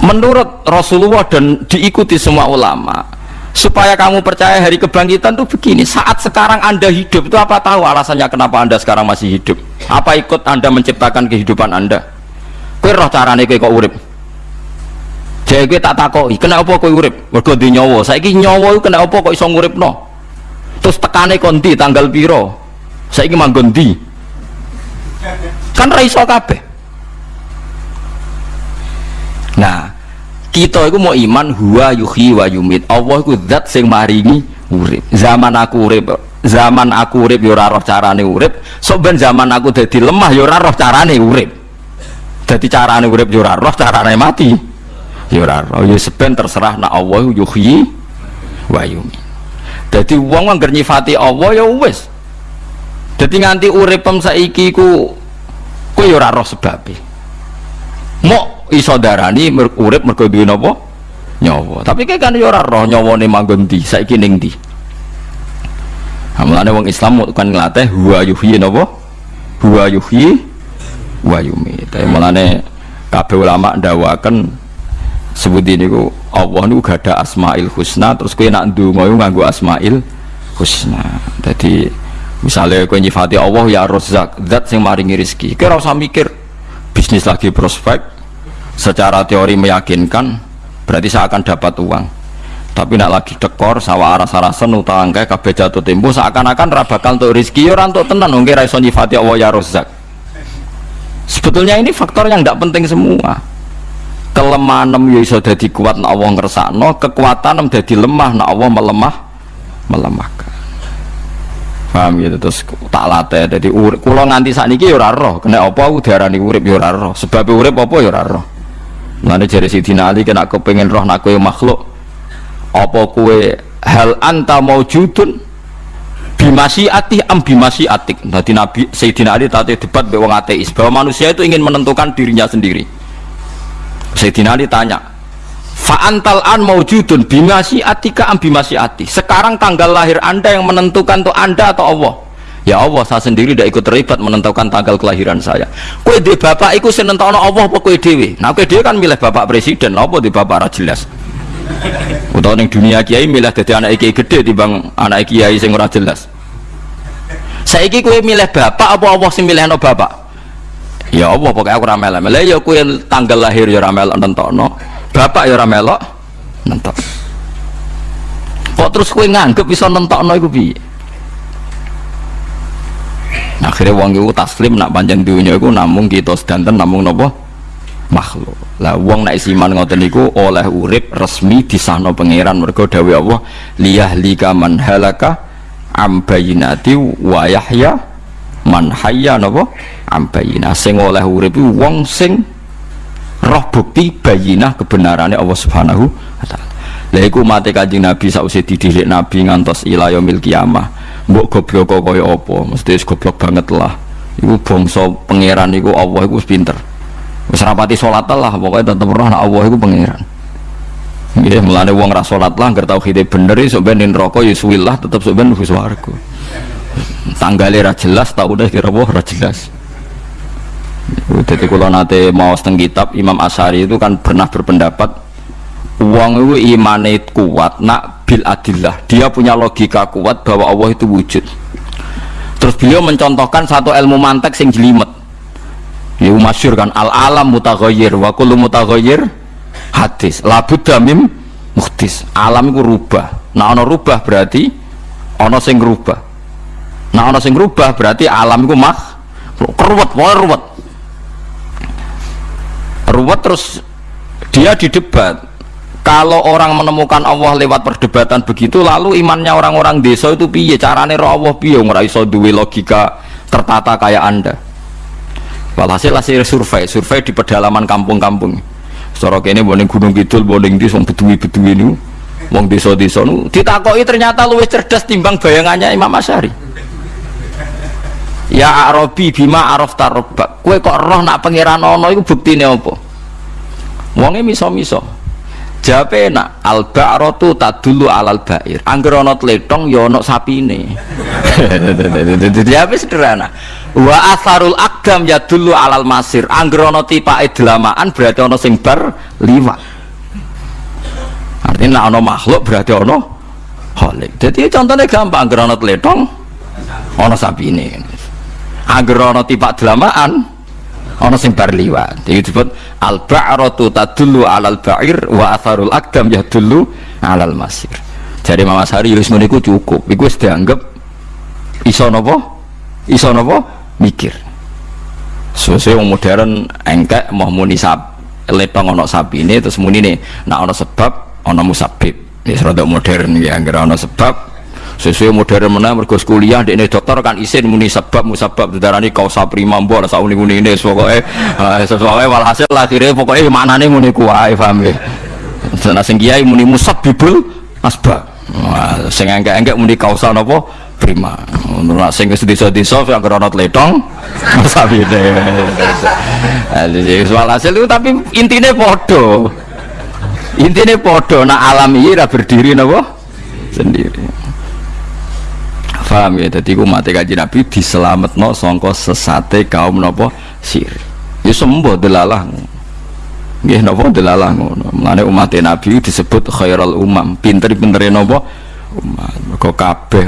menurut Rasulullah dan diikuti semua ulama supaya kamu percaya hari kebangkitan itu begini saat sekarang anda hidup itu apa tahu alasannya kenapa anda sekarang masih hidup? Apa ikut anda menciptakan kehidupan anda? Kue roh carane kue kok urip? Jadi kue tak takoi kenapa kue urip? Mergo di nyawa? Saiki nyawa itu kenapa kok iso ngurip no terus tekane konti tanggal piro? Saiki manggon di kan raiso kabeh Nah, kita itu mau iman huwa yuhi wa yumit. Allah itu zat sing maringi urip. Zaman aku urip, zaman aku urip yo ora roh carane urip. Sok ben zaman aku dadi lemah yo ora roh carane urip. Dadi carane urip yo ora roh, carane mati. Yo roh. Yo seben terserah nak Allah yuhi wa yumit. Dadi wong anggar nyifati Allah ya wis. Dadi nganti uripem saiki ku kowe yo roh sebabe. Iso darani urip mergo duwe napa? Nyawa. Tapi kayak kan yo ora roh nyawane manggon ndi? Saiki ning ndi? Mulane wong Islam kan nglatih huwa yuhyi napa? Huwa yuhyi wa yumit. Mulane kabeh ulama ndawaken sebut ini ku Allah niku gada asmail husna terus kowe nak ndonga iku nganggo asmail husna. Jadi misalnya kowe nyifati Allah ya rozak zat sing maringi rezeki. Kowe ora mikir bisnis lagi prospek secara teori meyakinkan berarti saya akan dapat uang. Tapi nak lagi dekor sawah aras arasan utang kayak kabeh jatuh tempo seakan-akan rabakal untuk rezeki ya untuk tenan nggak raiso nyifati Allah ya rozak sebetulnya ini faktor yang tidak penting semua. Kelemahan ya iso jadi kuat nak Allah ngersakno kekuatan jadi lemah nak Allah melemah melemahkan. Paham gitu? Terus tak latih jadi urip. Kula nganti saat ini ya roh. Kena apa aku diarani urip ya roh. Sebab urip apa ya roh Mana jari Sidina Ali kena kepengen roh nak kue makhluk apa kue hal anta maujudun bimasi ati am bimasi atik tadi Nabi Sayyidina Ali tadi debat bewang ateis bahwa manusia itu ingin menentukan dirinya sendiri. Sayyidina Ali tanya fa'antal an maujudun bimasi atika am bimasi ati sekarang tanggal lahir anda yang menentukan tuh anda atau Allah Ya Allah, saya sendiri tidak ikut terlibat menentukan tanggal kelahiran saya. Kue di bapak ikut senentono Allah apa kue dewi? Nah kue dewi kan milih bapak presiden, apa di bapak jelas? Utau neng dunia kiai milih jadi anak kiai gede di bang anak kiai sing ora jelas. Saiki kue milih bapak apa Allah sing milih no bapak? Ya Allah pokoknya aku ramel ramel ya kue tanggal lahir ya ramel nentono, bapak ya ramel nentok. Kok terus kue nganggep bisa nentono iku piye? Akhirnya wong itu taslim nak panjang dunia itu namun kita sedanten namun nopo makhluk. Lah wong nak isiman ngoten niku oleh urip resmi di sana pangeran. Mergo dawuh Allah liyah lika man halaka am bayinati wa yahya man hayya napa? Am bayina sing oleh urip wong sing roh bukti bayinah kebenarannya Allah Subhanahu wa taala lha iku mate Kanjeng Nabi sausé dididik Nabi ngantos ila yaumil kiamah. Mbok goblok kaya apa? Mesti goblok banget lah. Iku bangsa pangeran iku Allah iku pinter. Wis rapati salat lah pokoknya tetep roh Allah iku pangeran. Nggih mulane wong ra salat lah ngerti tauhide bener iso ben neraka ya suwilah tetep sok ben wis warga tanggale ra jelas kira ra jelas. Jadi kalau nanti mau seteng kitab Imam Asari itu kan pernah berpendapat uang itu imane kuat nak bil adillah. Dia punya logika kuat bahwa Allah itu wujud. Terus beliau mencontohkan satu ilmu mantek sing jelimet. Ya masyur kan al alam mutaghayyir wa kullu mutaghayyir hadis. Labud damim muhtis alam itu rubah. Nah ono rubah berarti ono sing rubah. Nah ono sing rubah berarti alam itu mah ruwet wah ruwet. Ruwet terus dia di debat kalau orang menemukan Allah lewat perdebatan begitu lalu imannya orang-orang desa itu piye? Carane roh Allah piye? Ora iso duwe logika tertata kayak anda. Walhasil hasil survei survei di pedalaman kampung-kampung. Secara kene boning gunung kidul boning di song beduwi-beduwi ini wong desa-desa nu ditakoi ternyata luwih cerdas timbang bayangannya Imam Asyari. Ya Arabi bima araf tarobak kue kok roh nak pangeran ono itu buktine apa? Wongnya miso-miso Jawabe enak, al ba'ratu tadulu alal ba'ir. Angger ana tletong ya ana sapine. Jawabe sederhana. wa asarul akdam ya dulu alal masir anggerono tipa delamaan berarti ono sing bar artinya ono makhluk berarti ono holik jadi contohnya gampang anggerono teletong ono sapi ini anggerono tipa delamaan ono sing bar liwat. Jadi disebut al ba'ratu tadullu alal ba'ir wa asarul akdam ya dulu alal masir. Jadi Mama Sari Yunus meniku cukup. Itu dianggap iso nopo? Iso nopo? Mikir. Sesuai yang modern engkek mau muni sab letong ono sapi ini terus muni nih. Nak ono sebab ono musabib. Ini serada modern ya nggak ono sebab sesuai modern mana mergo kuliah di dokter kan isin muni sebab musabab darani kau saprima mbok sak uni uni ini pokoknya sesuai walhasil akhirnya pokoknya mana nih muni kuai paham ya sana sing kiai muni musabibul asbab sing engkek muni kausa nopo prima. Menurut sing wis desa-desa yang krono tletong sabine jadi soal hasil itu tapi intinya podo intinya podo nah alam ini berdiri napa? Sendiri paham ya? Jadi umat kaji nabi diselamat no songko sesate kaum nopo sir ya sembuh delalah nggih napa delalah ngono? Mulane umat nabi disebut khairul umam. Pinter-pintere napa? Umat kok kabeh.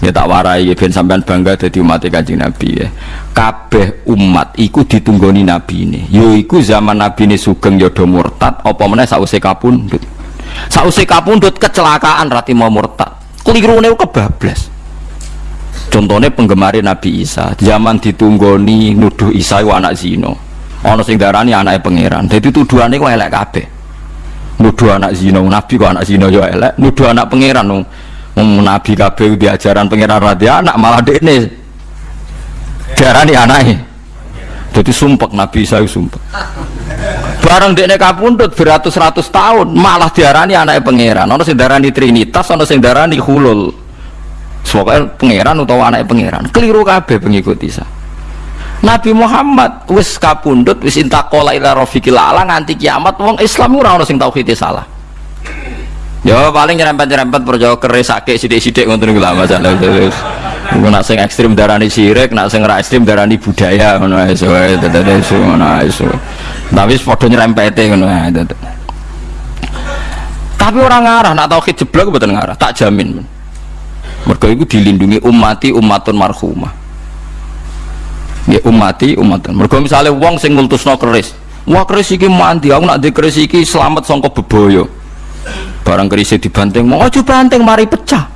Ya tak warai ya ben sampean bangga jadi umat kanjeng Nabi ya. Kabeh umat iku ditunggoni Nabi ini yo iku zaman Nabi ini sugeng ya murtad apa meneh sause kapundhut? Sause kapundhut kecelakaan rati mau murtad kelirune kebablas contohnya penggemar Nabi Isa. Zaman ditunggoni nuduh Isa itu anak zino ana sing darani anaknya pangeran. Jadi tuduhannya kok elek kabeh. Nuduh anak zino Nabi kok anak zino yo elek. Nuduh anak pangeran. Nabi kabeh di ajaran pangeran radia anak malah dekne darani anake. Jadi sumpek nabi saya sumpek. Barang dekne kapundhut beratus-ratus tahun malah diarani anak pangeran. Ono sing darani trinitas, ono sing darani hulul. Pokoknya pangeran utawa anak pangeran. Keliru kabeh pengikut Isa. Nabi Muhammad wis kapundhut wis intakola ila rafiqil ala nganti kiamat wong Islam ora ono sing tauhid salah. Ya paling nyerempet-nyerempet perjauh keris sakit sidik-sidik ngoten niku lah Engko nak sing ekstrim darani sirik, nak sing ora ekstrim darani budaya ngono ae so ngono ae so. Tapi padha nyerempete ngono ae Tapi orang ngarah nak tauhid jeblok mboten ngarah, tak jamin. Mergo iku dilindungi umati umatun marhumah. Ya umati umatun. Mergo misale wong sing ngultusno keris, wah keris iki mandi, aku nak di keris iki selamat sangka beboyo barang kerisnya dibanting mau aja banting mari pecah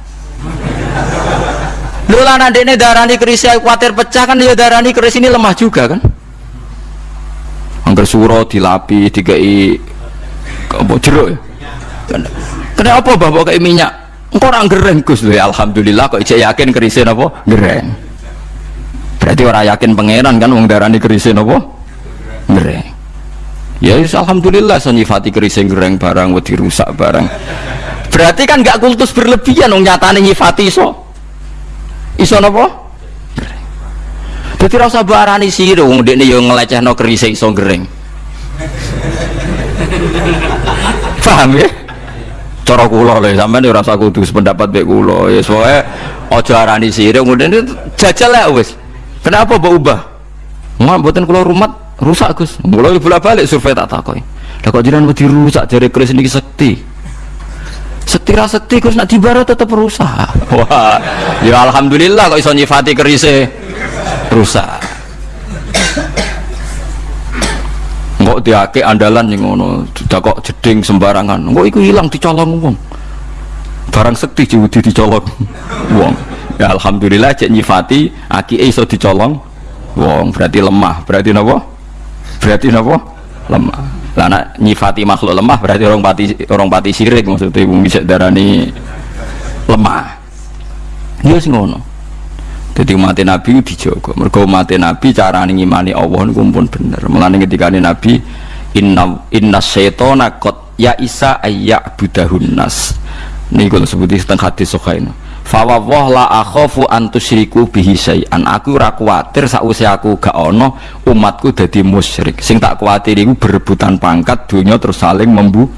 lu lah ini darani kerisnya khawatir pecah kan dia darani keris ini lemah juga kan? Angker suro dilapi dikai apa jeruk ya? Kenapa bawa kayak minyak? Engkau orang gereng gus. Ya alhamdulillah kok ijek yakin kerisnya apa? Gereng berarti orang yakin pangeran kan wong darani kerisnya apa? Gereng ya alhamdulillah so nyifati kerising gereng barang wedi rusak barang. Berarti kan gak kultus berlebihan dong nyatane nyifati iso iso nopo jadi rasa barani sih dong dia nih yang ngeleceh no kerising iso gereng paham ya? Cara kula lho sampean ora usah kudu pendapat mek kula. Ya soalnya aja arani sire kemudian jajal ya wis. Kenapa mbok ubah? Buatin kula rumah rusak Gus. Mulai bolak balik survei tak takoi lah kok jiran wedi rusak jari keris ini sekti sekti ra sekti Gus nak dibara tetap rusak. Wah ya alhamdulillah kok iso nyifati kerise. Rusak. Kok diake andalan yang ngono sudah kok jeding sembarangan. Kok iku hilang dicolong wong. Barang sekti jiwudi dicolong wong. Ya alhamdulillah cek nyifati aki iso dicolong wong. Berarti lemah. Berarti napa? Berarti apa lemah. Lah nak nyifati makhluk lemah berarti orang pati orang pati sirik maksudnya. Bisa darani lemah dia sih ngono. Jadi mati nabi dijogo mereka mati nabi cara ngimani Allah ini pun bener. Melani ketika nabi inna inna syaitona kot ya isa ayak budahun nas. Ini kalau sebutin setengah hadis sokainu fawawah la akhafu antusriku bihi syai'an. Aku ora kuwatir sakwise aku gak ono umatku dadi musyrik. Sing tak kuwatir iku berebutan pangkat dunia terus saling membunuh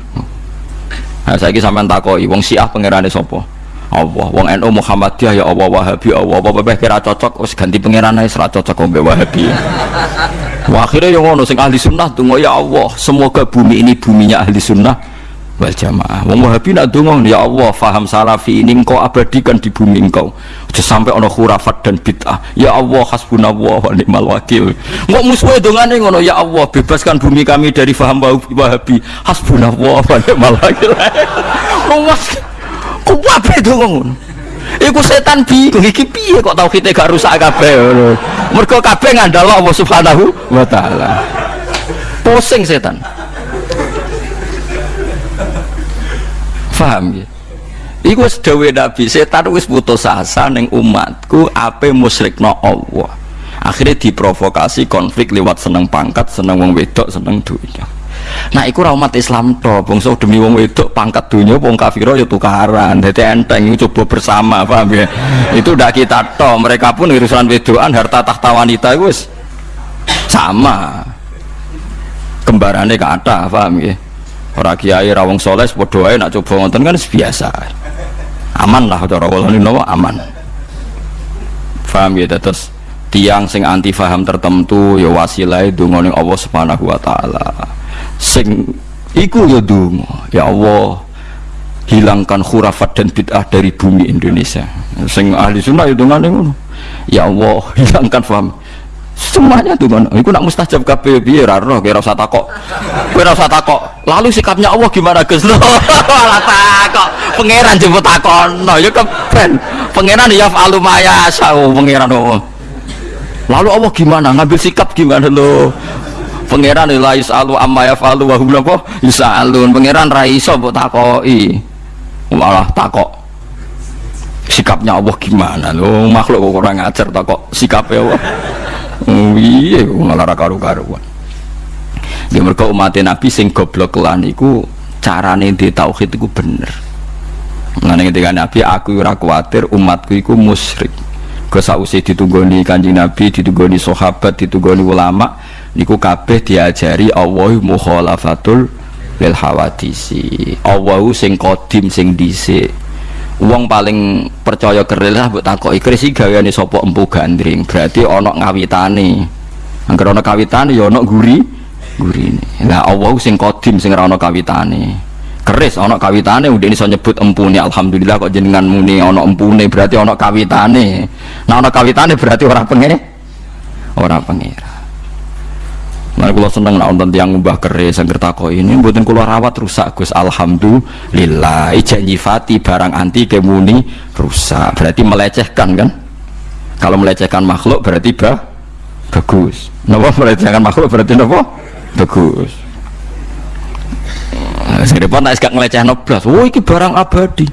nah saiki sampean takoki wong Syiah pangerane sapa Allah. Wong NU Muhammadiyah ya Allah Wahabi Allah. Apa apa kira cocok wis ganti pangeran ae ora cocok kok Wahabi. Wah, akhirnya yang ngono sing ahli sunnah tunggu ya Allah semoga bumi ini buminya ahli sunnah wal jamaah. Wong wahabi nak donga ya Allah faham salafi ini engkau abadikan di bumi engkau. Aja sampai ono khurafat dan bid'ah. Ya Allah hasbunallah wa ni'mal wakil. Kok musuhe dongane ngono ya Allah bebaskan bumi kami dari faham wahabi. Hasbunallah wa ni'mal wakil kuwabe donga ngono Iku setan bingung iki piye kok tauhide gak rusak kabeh ngono. Mergo kabeh ngandel Allah Subhanahu wa taala. Pusing setan. Paham ya? Iku wis Nabi, setan wis putus asa ning umatku ape musyrikno Allah. Akhirnya diprovokasi konflik lewat seneng pangkat, seneng wong wedok, seneng dunia. Nah, iku umat Islam to, bangsa demi wong wedok pangkat dunia wong kafiro ya tukaran. Dadi enteng coba bersama, paham ya? Itu udah kita to, mereka pun urusan wedokan harta tahta wanita wis sama. Kembarannya kata, paham ya? Ora kiai rawong soleh ae nak coba ngonten kan biasa. Aman lah cara kula niku aman. Paham ya terus tiang sing anti faham tertentu ya wasilah donga ning Allah Subhanahu wa taala sing iku ya dungo. Ya Allah hilangkan khurafat dan bid'ah dari bumi Indonesia. Sing ahli sunnah ya dungane ngono ya Allah hilangkan faham semuanya tuh kan iku nak mustajab kabeh. Piye ra roh kira usah takok? Ora usah lalu sikapnya Allah gimana Gus? Lo ora takok. Pangeran jemput takono. Ya keben pangeran ya falu maya sau pangeran oh. lalu Allah gimana? Ngambil sikap gimana lo pangeran la yusalu amma yafalu wa hum napa yusalun. Pangeran ra iso mbok takoki. Malah takok. Sikapnya Allah gimana? Lo makhluk kok kurang ngajar takok sikapnya Allah. Oh, iya malah ra karu-karuan. Ya mergo umat Nabi sing goblok lan iku carane di tauhid iku bener. Mengenai ketika Nabi aku ora kuatir umatku iku musyrik ke sausi ditunggoni kanjeng Nabi ditunggoni sahabat ditunggoni ulama niku kabeh diajari Allah mukhalafatul lil hawadisi. Allah sing kodim sing dhisik. Wong paling percaya keril lah mbok takoki kris iki gaweane sapa empu gandring. Berarti ana ngawitane angger ana kawitane ya ana guri gurine. Lah Allah sing kodim sing ora ana kawitane keris ana kawitane udah iso nyebut empune alhamdulillah kok jenengan muni ana empune berarti ana kawitane nah ana kawitane berarti ora pengen ora pengira Nah, kalau seneng nak nonton tiang mbah keris yang kertako ini, buatin kulo rawat rusak gus. Alhamdulillah, janji fati barang anti kemuni rusak. Berarti melecehkan kan? Kalau melecehkan makhluk berarti bah bagus. Napa melecehkan makhluk berarti napa? Bagus. Repot nak sekak ngeleceh noblas. Oh, iki barang abadi.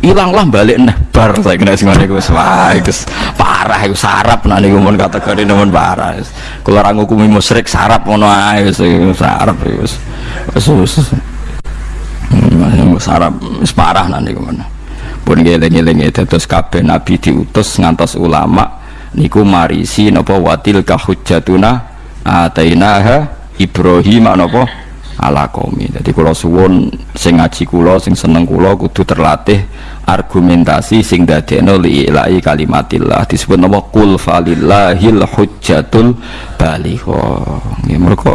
Hilanglah balik nah bar. Saya kena sing ngene iku wah iku parah iku sarap nah niku mun kategori nemen parah kula ora ngukumi musyrik sarap ngono ae wis sarap wis. Wis hmm, sarap wis parah nah niku men pun ngeling-eling terus kabeh nabi diutus ngantos ulama niku marisi napa watil kahujjatuna atainaha Ibrahim napa ala kaumi jadi kalau suwun sing ngaji kula sing seneng kula kudu terlatih argumentasi sing dadekno li ilahi kalimatillah. Disebut nama kul falillahil hujjatul baligha. Nggih mergo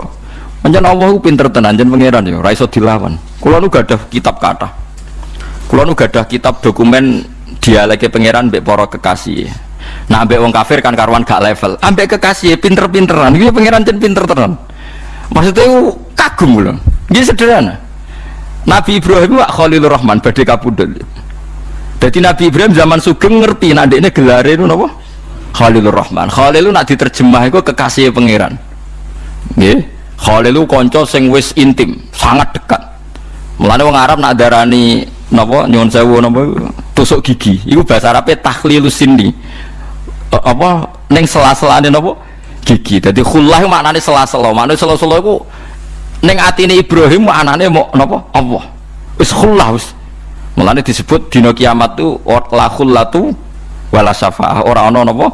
pancen Allah pinter tenan jen pangeran yo ora iso dilawan. Kula nu gadah kitab kata kula nu gadah kitab dokumen dialeke pangeran mbek para kekasih. Nah ambek wong kafir kan karuan gak level. Ambek kekasih pinter-pinteran. Iki pangeran jen pinter tenan. Maksudnya kagum loh ini sederhana. Nabi Ibrahim wak Khalilur Rahman badai kapudel jadi Nabi Ibrahim zaman sugeng ngerti nanti ini gelar itu apa? Khalilur Rahman. Khalil nak diterjemah itu kekasih pangeran. Ya Khalil konco sing wis intim sangat dekat. Mulanya orang Arab nak darani napa nyuwun sewu napa tusuk gigi. Itu bahasa Arabnya tahlilus sindi apa neng sela-selane napa? Gigi. Jadi khullah maknanya sela-sela. Maknanya sela-sela itu neng atine Ibrahim maknanya mau napa Allah. Wis khullah wis. Mulane disebut dina kiamat tu la khullatu wala syafaah. Ora ana napa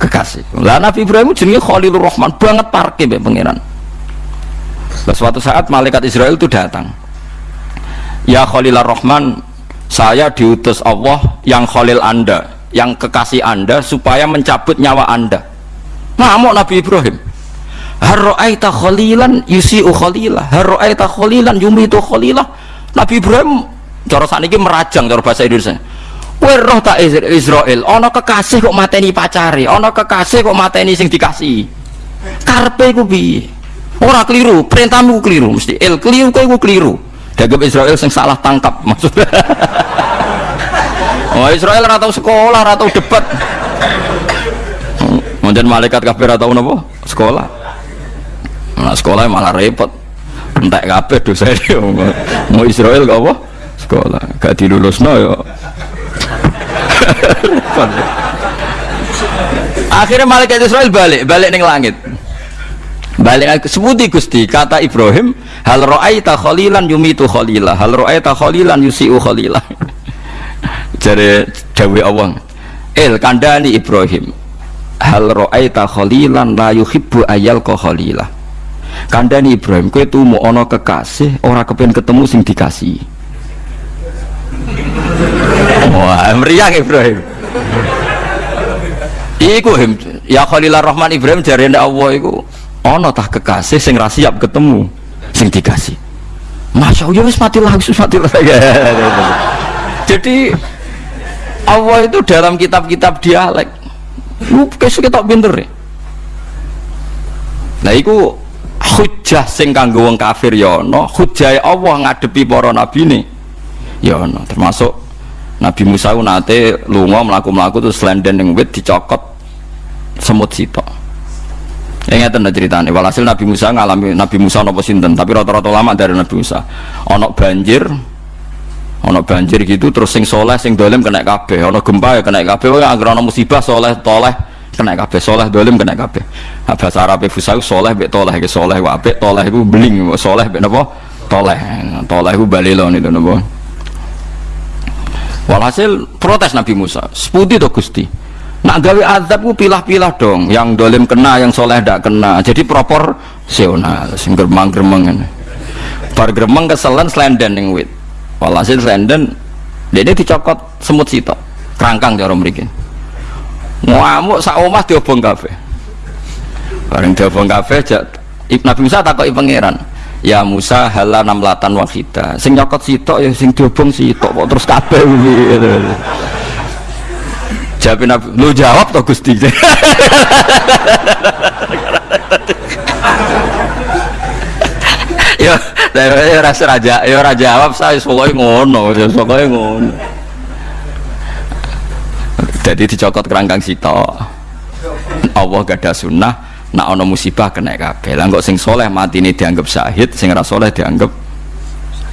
kekasih. Lah Nabi Ibrahim jenenge Khalilur Rahman. Banget parke mbek pangeran. Suatu saat malaikat Israel itu datang. Ya Khalilur Rahman saya diutus Allah yang khalil anda yang kekasih anda supaya mencabut nyawa anda. Ngamuk Nabi Ibrahim harro'aita khalilan yusi'u khalilah harro'aita khalilan yumitu khalilah Nabi Ibrahim cara ini merajang cara bahasa Indonesia Kowe roh tak Israel, ana kekasih kok mateni pacare, ana kekasih kok mateni sing dikasih. Karpe ku piye? Ora keliru, perintahmu keliru, mesti el keliru ku keliru. Dagem Israel sing salah tangkap maksudnya. oh Israel ora tau sekolah, ora tau debat. Mungkin malaikat kabeh ora tau napa? Sekolah. Nah, sekolah malah repot. Entek kabeh dosa. Mau Israel gak apa? Sekolah. Gak dilulusno ya akhirnya malaikat Israel balik balik neng langit balik sebuti gusti kata Ibrahim hal ro'aita khalilan yumitu khalilah hal ro'aita khalilan yusi'u khalilah jadi dawe awang el kandani Ibrahim hal ro'aita khalilan la yuhibbu ayal khalilah kandani Ibrahim kue tuh mau ono kekasih orang kepen ketemu sing dikasih Wah, meriang Ibrahim. Iku ya Khalilur Rahman Ibrahim jari Allah iku ana tah kekasih sing ra ketemu sing dikasih. Masya Allah wis mati wis mati lah. Jadi Allah itu dalam kitab-kitab dialek. Lu kesu kita pinter ya. Nah iku hujah sing kanggo wong kafir ya ana, hujah Allah ngadepi para nabi nih. Ya ana, termasuk Nabi Musa nate lunga melaku-melaku terus selenden yang wit dicokot semut sitok. Ya ngeten ceritanya. Walhasil Nabi Musa ngalami Nabi Musa nopo sinten, tapi rata-rata lama dari Nabi Musa. Onok banjir, onok banjir gitu terus sing soleh sing dolem kena kabeh, onok gempa ya kena kabeh, oh agar ono musibah soleh toleh kena kabeh, soleh dolem kena kabeh. Bahasa Arab Fusa soleh bek toleh, ke soleh wabek toleh itu beling, soleh bek nopo toleh, toleh itu balilon itu nopo. Walhasil protes Nabi Musa, seputi to Gusti. Nak gawe azab ku pilah-pilah dong, yang dolim kena, yang soleh tidak kena. Jadi proporsional, sing gremeng-gremeng ini. Bar gremeng keselen selenden yang wit. Walhasil selenden, dia dicokot semut sitok, kerangkang cara mriki. Ngamuk sak omah diobong kafe. Bareng diobong kafe, Nabi Musa takoki pangeran ya Musa hala namlatan wahida sing nyokot sitok ya sing diobong sitok kok terus kabeh gitu jawab nabi lu jawab toh gusti? Ya ya rasa raja ya raja jawab saya soalnya ngono soalnya ngono jadi dicokot kerangkang sitok. Allah gak ada sunnah nak ono musibah kena kabeh. Lah kok sing soleh mati ini dianggap syahid sing ra soleh dianggap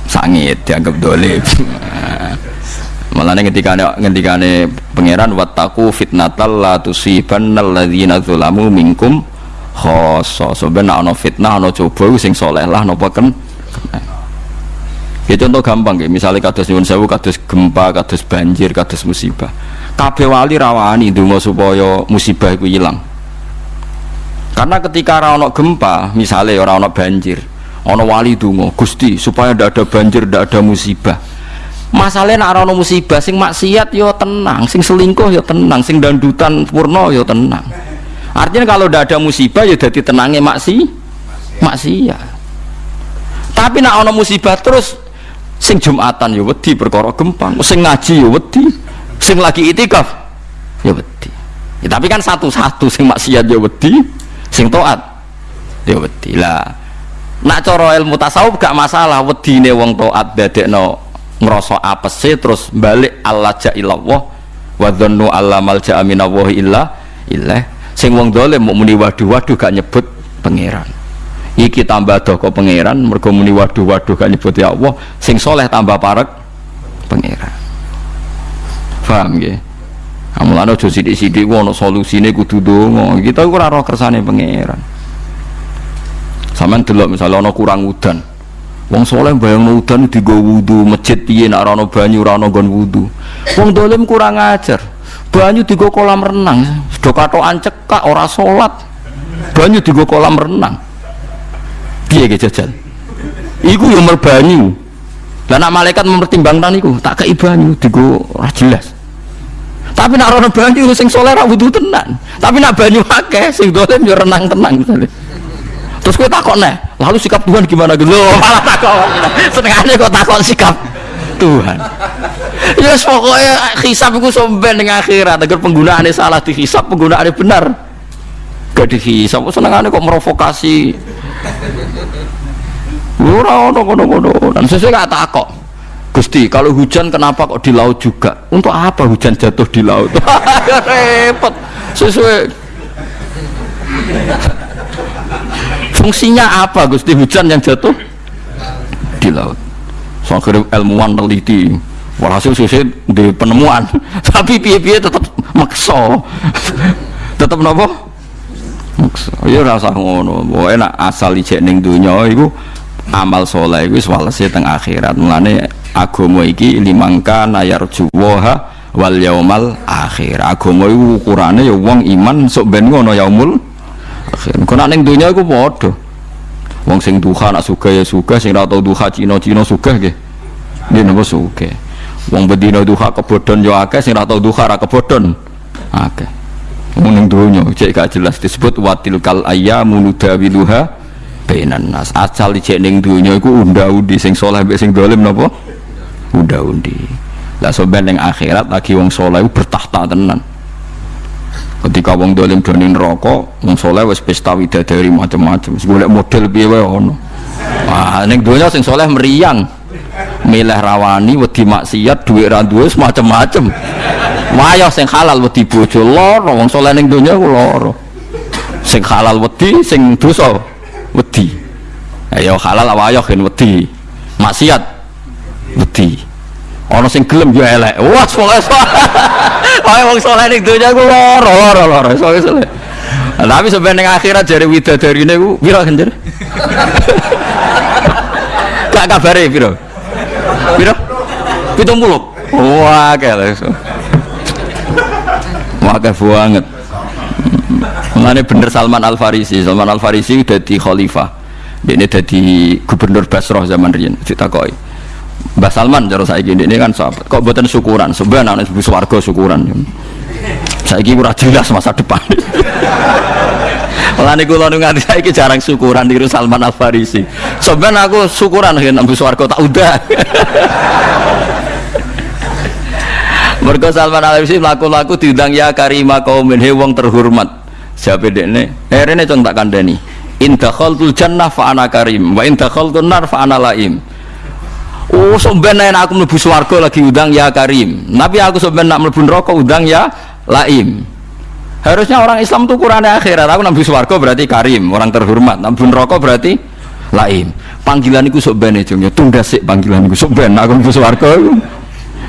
sangit dianggap dolim. Malah ketika ketika pangeran wataku fitnatal la tusibannal ladzina zulamu minkum khoso sebenarnya ono fitnah ono coba sing soleh lah nopo kan ya contoh gampang ya misalnya kados nyuwun sewu kados gempa kados banjir kados musibah. Kabeh wali rawani ndonga supaya musibah itu hilang karena ketika orang gempa misalnya orang banjir orang wali dungo gusti supaya tidak ada banjir tidak ada musibah. Masalahnya nak orang musibah sing maksiat yo tenang sing selingkuh yo tenang sing dandutan purno yo tenang. Artinya kalau tidak ada musibah ya jadi tenangnya maksi maksiat. Tapi nak orang musibah terus sing jumatan yo wedi perkara gempa sing ngaji yo wedi sing lagi itikaf ya wedi. Ya, tapi kan satu-satu sing maksiat yo wedi sing toat ya wedi. Lah nak cara ilmu tasawuf gak masalah wedine wong toat dadekno ngrasa apese terus balik Allah jailallah wa dhannu alla malja minallahi illa illah. Sing wong dolim mau muni waduh waduh gak nyebut pangeran iki tambah doko pangeran mergo muni waduh waduh gak nyebut ya Allah sing soleh tambah parek pangeran paham nggih Amulane aja sithik-sithik ono solusine kudu donga. Kita ora roh kersane pangeran. Sampeyan delok misalnya ana kurang udan. Wong soleh bayang udan digo wudu, masjid piye nek ora ana banyu ora ana nggon wudu. Wong dolim kurang ajar. Banyu digo kolam renang, do katokan cekak ora salat. Banyu digo kolam renang. Piye ge jajal? Iku yo merbanyu. Lah malaikat mempertimbangkan iku, tak kei banyu digo ora jelas. Tapi nak rono banyu sing soleh ra wudu tenan. Tapi nak banyu akeh sing dolen yo renang tenang misalnya. Terus kowe takok neh, lalu sikap Tuhan gimana gitu? Malah takok. Senengane kok takok sikap Tuhan. Ya yes, pokoknya hisab itu somben dengan akhirat agar penggunaannya salah dihisab, penggunaannya benar gak dihisab. Senengane kok merovokasi Ora ono. Dan sesuai gak takok. Gusti, kalau hujan kenapa kok di laut juga? Untuk apa hujan jatuh di laut? ya repot. Sesuai Fungsinya apa Gusti hujan yang jatuh di laut? So akhirnya ilmuwan teliti. Walhasil sesuai di penemuan. Tapi piye-piye tetap makso. tetap nopo? Makso. Ya rasa ngono. Enak asal ijek ning donya iku amal soleh itu walase teng akhirat. Mulane agama iki limangka nayar juwaha wal yaumal akhir. Agama itu ukurane ya wong iman sok ben ngono yaumul akhir. Kok ning dunya iku padha. Wong sing duha nak suka ya suka sing ora tau duha Cina-Cina suka nggih. Nggih napa suka wong bedino duha kebodhon ya akeh sing ora tau duha ra kebodhon akeh wong ning dunya cek gak jelas disebut watil kal ayyamu nudawiluha bainan nas. Asal dicek ning dunya iku unda-undi sing saleh mbek sing dolim napa? Unda-undi lah soben akhirat lagi wong saleh bertahta tenan. Ketika wong dolim do ning neraka wong saleh wis pesta widadari macam-macam golek model piye wae ono? Wah ning dunya sing saleh meriang. Milih rawani wedi maksiat duit ra duwe macam-macam wayah sing halal wedi bojo lara wong saleh ning dunya ku lara sing halal wedi sing dosa wedi. Ayo halal apa ayo kan wedi? Maksiat wedi. Ana sing gelem yo elek. Wah pokoke pokoke wong saleh ning donya ku lara lara lara saleh saleh. Tapi sampai ning akhirat jare widadarine ku pira jare? Gak kabare pira pira 70 wah kayak kayak banget Mengenai bener Salman Al Farisi, Salman Al Farisi di khalifah. Ini jadi gubernur Basrah zaman Rian. Kita koi. Mbah Salman cara saya gini ini kan sahabat. Kok buatan syukuran? Sebenarnya anak warga syukuran. Saya kira kurang jelas masa depan. Mulane kula nu nganti saiki jarang syukuran di Salman Al Farisi. Sebenarnya aku syukuran kan ambu swarga tak udah. Mergo Salman Al Farisi laku-laku diundang ya karima kaumin he wong terhormat. Siapa dekne? Eh rene cung tak kandani. In dakhaltul jannah fa ana karim wa in dakhaltun nar fa ana laim. Oh, sampean nek aku mlebu swarga lagi udang ya karim. Tapi aku sampean nak mlebu neraka udang ya laim. Harusnya orang Islam tuh Quran akhirat. Aku nabi swarga berarti karim, orang terhormat. Nabi neraka berarti laim. Panggilan iku sok ben cung ya tunda sik panggilan iku sok aku mlebu.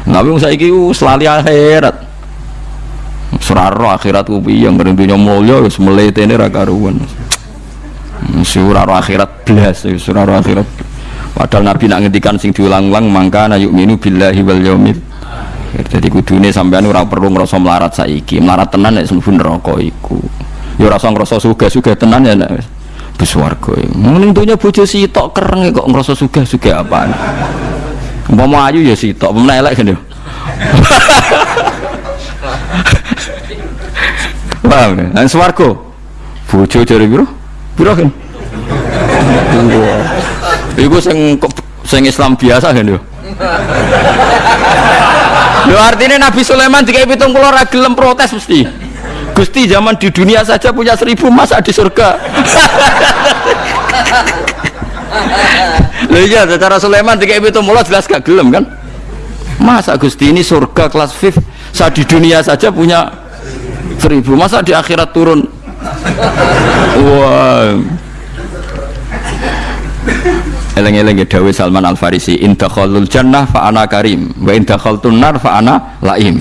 Nabi saiki selalu akhirat. Suraro akhirat ku yang dunya mulya wis mletene ra karuan. Suraro akhirat blas, suraro akhirat. Padahal Nabi nak ngendikan sing diulang-ulang mangka na yu'minu billahi wal yaumil jadi kudune sampean ora perlu ngrasa melarat saiki melarat tenan nek mlebu neraka iku ya ora usah ngrasa sugih-sugih tenan ya nek bus warga ning dunya bojo sitok kereng kok ngrasa sugih-sugih apaan umpama ayu ya sitok umpama elek kan paham ya? Nang swarga? Bojo jare piro? Piro kan iku sing sing Islam biasa kan yo Lho artinya Nabi Sulaiman jika pitung pulau ragilem protes mesti. Gusti zaman di dunia saja punya seribu masa di surga Lho iya secara Sulaiman jika pitung pulau jelas gak gelem kan? Masa Gusti ini surga kelas 5 saat di dunia saja punya seribu masa di akhirat turun? Wah. Eleng-eleng ya Dawi Salman Al Farisi in dakhalul jannah fa ana karim wa in dakhaltun nar fa ana laim.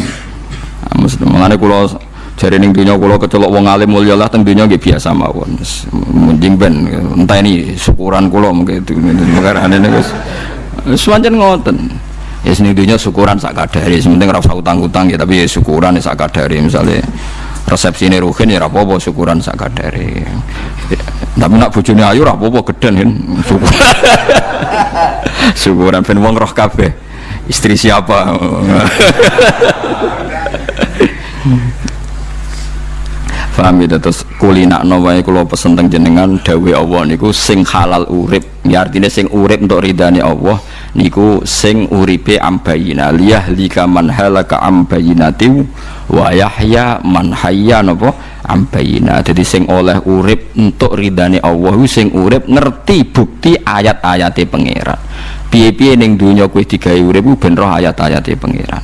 Mesti mengane kula jare ning dunya kula kecelok wong alim mulya lah teng dunya nggih biasa mawon. Mending ben entah ini syukuran kula mungkin itu ane wis. Sewajan ngoten. Ya sini dunia syukuran sak kadari sementing rasa utang-utang ya tapi ya syukuran ya sak kadari. Misalnya resepsi ini ruhin ya rapopo syukuran sak kadari. Tapi nak bujuni ayu rapopo geden kan syukur syukuran ben wong roh kabeh. Istri siapa Paham ya terus kulina wae kula pesen teng jenengan dawe Allah niku sing halal urip. Ya artinya sing urip untuk ridhani Allah niku sing uripe ambayina liyah lika man halaka ambayinati wa yahya man hayya napa ambayina. Jadi sing oleh urip untuk ridhani Allah sing urip ngerti bukti ayat-ayate pangeran. Piye-piye ning donya kowe digawe urip ben roh ayat-ayate pangeran.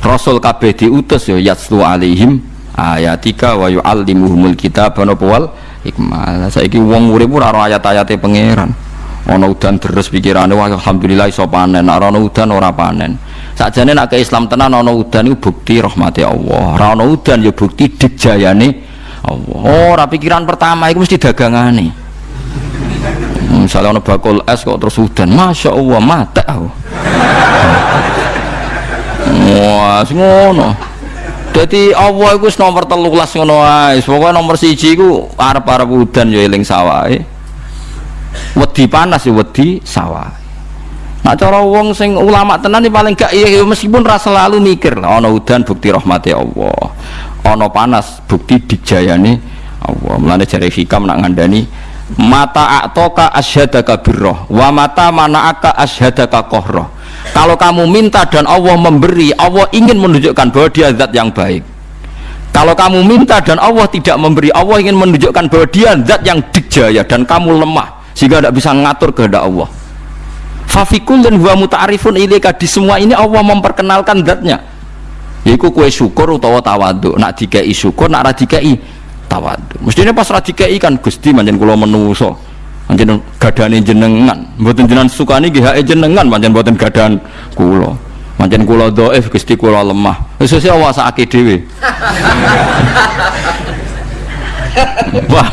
Rasul kabeh diutus ya yaslu alaihim ayatika wa yu'allimuhumul kitab napa wal hikmah. Saiki wong urip ora ora ayat-ayate pangeran. Ana udan deres pikirane alhamdulillah iso panen. Ora ana udan ora panen. Sakjane nek ke Islam tenan ana udan iku bukti rahmati Allah. Ora ana udan ya bukti dijayane Allah. Ora pikiran pertama iku mesti dagangane. Misalnya ana bakul es kok terus udan. Masya Allah mata aku. Wah ngono jadi Allah itu nomor telulas ngono ae. Pokoke nomor siji iku arep-arep udan ya eling sawahe. Wedi panas ya wedi sawah. Nah cara wong sing ulama tenan ini paling gak iya meskipun rasa selalu mikir lah ana udan bukti rahmati Allah. Ana panas bukti dijayane Allah. Mulane jare hikam nak ngandani mata atoka asyhadaka birroh wa mata manaaka asyhadaka qahroh kalau kamu minta dan Allah memberi Allah ingin menunjukkan bahwa dia zat yang baik. Kalau kamu minta dan Allah tidak memberi Allah ingin menunjukkan bahwa dia zat yang dijaya dan kamu lemah sehingga tidak bisa ngatur kehendak Allah. Fafikul dan huwa muta'arifun ilika di semua ini Allah memperkenalkan zatnya. Yaitu kue syukur utawa tawadu nak dikai syukur nak radikai tawadu mestinya pas radikai kan gusti manjen kulo menuso Anjen gadane jenengan, mboten jenengan sukani nggih hake jenengan, pancen mboten gadan kula. Pancen kula dhaif Gusti kula lemah. Wis sesuk awasake dhewe. Wah.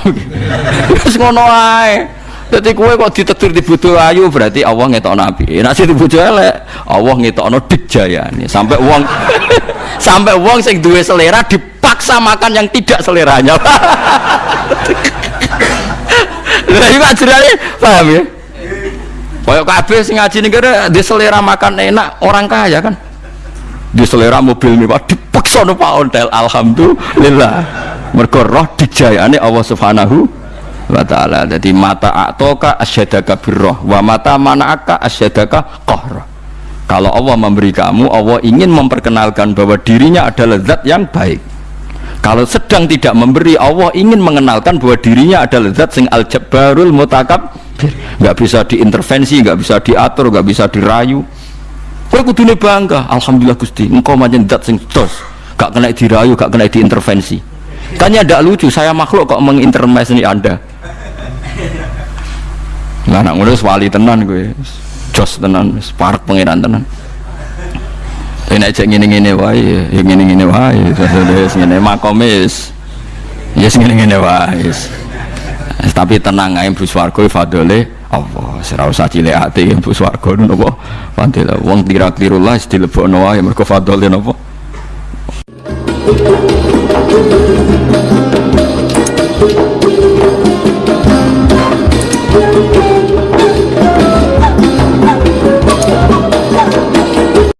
Wis ngono ae. Dadi kowe kok ditetir di bojo ayu berarti Allah ngetokno api. Nek sing bojo elek, Allah ngetokno dijayane. Sampai wong sampai wong sing duwe selera dipaksa makan yang tidak seleranya. Lah iki ajarane paham ya? Kayak kabeh sing ngaji ning kene di selera makan enak orang kaya kan. Di selera mobil mewah dipaksa no Pak Ontel alhamdulillah. Mergo roh dijayane Allah Subhanahu wa taala. Jadi mata atoka asyadaka birroh wa mata manaka asyadaka qahra. Kalau Allah memberi kamu, Allah ingin memperkenalkan bahwa dirinya adalah zat yang baik kalau sedang tidak memberi Allah ingin mengenalkan bahwa dirinya adalah zat sing al jabbarul mutakab nggak bisa diintervensi nggak bisa diatur nggak bisa dirayu. Kowe kudune bangga alhamdulillah Gusti engkau macam zat sing dos. Gak kena dirayu gak kena diintervensi. Tanya tidak lucu saya makhluk kok mengintervensi anda? Nah anak ngono wali tenan gue jos tenan parek pangeran tenan Nek cek ngene-ngene wae, ya ngene-ngene wae. Wis ngene makomis. Ya ngene-ngene wae. Tapi tenang ae Bu Swarga fadole Allah. Ora usah cilik ati Bu Swarga napa? Fadile wong tira-tiru lah dilebokno wae mergo fadole napa?